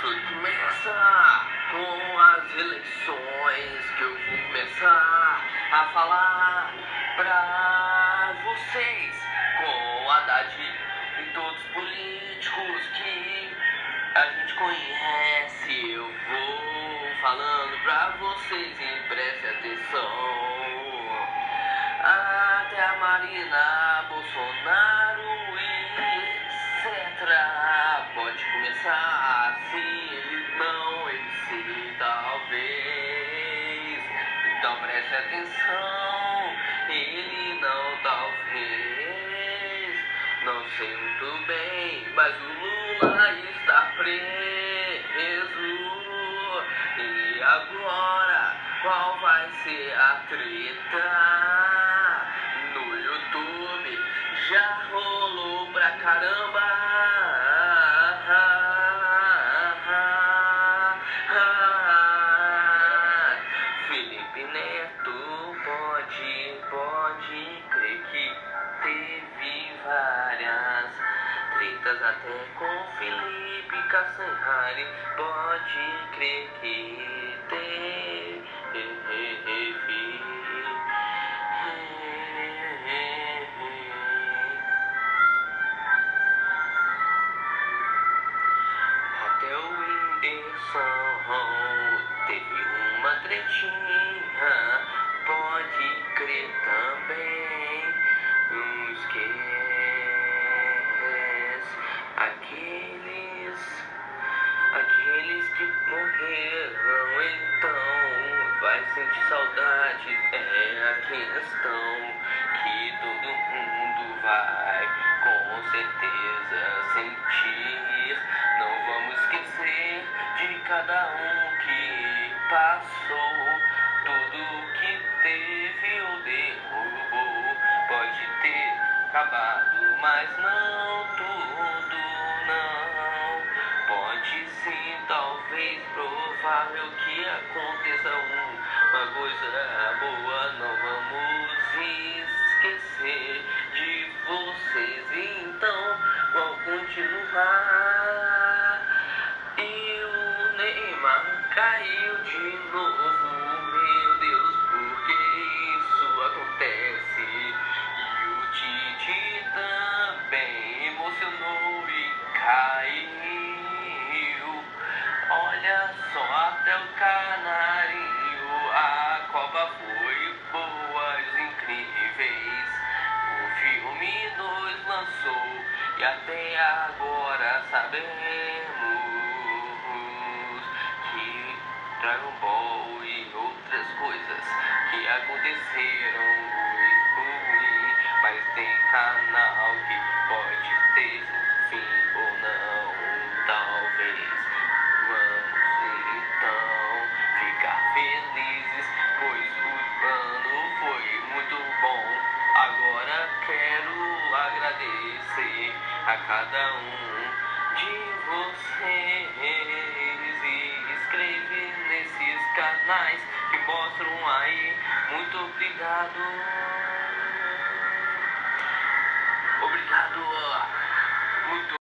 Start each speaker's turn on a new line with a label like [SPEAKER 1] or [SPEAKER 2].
[SPEAKER 1] Tudo começa com as eleições que eu vou começar a falar pra vocês com a Haddad e todos os políticos que a gente conhece. Eu vou falando pra vocês e preste atenção. Até a Marina Então preste atenção, ele não talvez. Não sei muito bem, mas o Lula está preso. E agora, qual vai ser a treta? No YouTube já rolou pra caramba. Até com Felipe Cassanhari. Pode crer que teve. Até o Whindersson teve uma tretinha, então vai sentir saudade. É a questão que todo mundo vai com certeza sentir. Não vamos esquecer de cada um que passou, tudo que teve ou derrubou. Pode ter acabado, mas não provável que aconteça uma coisa boa. Não vamos esquecer de vocês, então vão continuar. E o Neymar caiu de novo, meu Deus, porque isso acontece. E o Tite também emocionou e caiu. E até agora sabemos que Dragon Ball e outras coisas que aconteceram, ui, ui, mas tem canal que cada um de vocês e escreve nesses canais que mostram aí. Muito obrigado. Obrigado. Muito